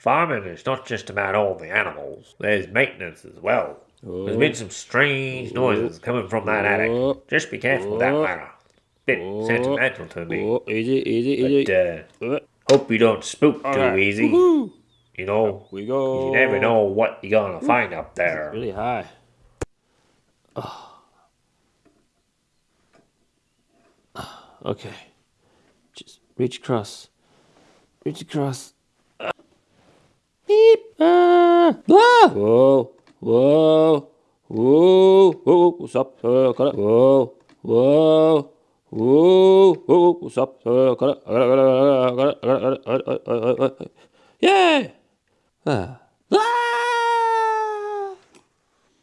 Farming is not just about all the animals. There's maintenance as well. There's been some strange noises coming from that attic. Just be careful with that ladder. Bit sentimental to me. Oh, easy, easy, easy. But, uh, Uh, hope you don't spook too alright. easy. Woohoo. You know, We go. you never know what you're gonna find up there. Really high. Oh. Okay. Just reach across. Reach across. Ah. Beep. Ah. Ah. Whoa. Whoa. Whoa. Whoa. What's up? Uh, got it. Whoa. Whoa. Whoa. Whoa. What's up? Uh, got it. I got it. I got it. I got it. I got it. I got it. I got it. I got it. I got it. Yay. Ah.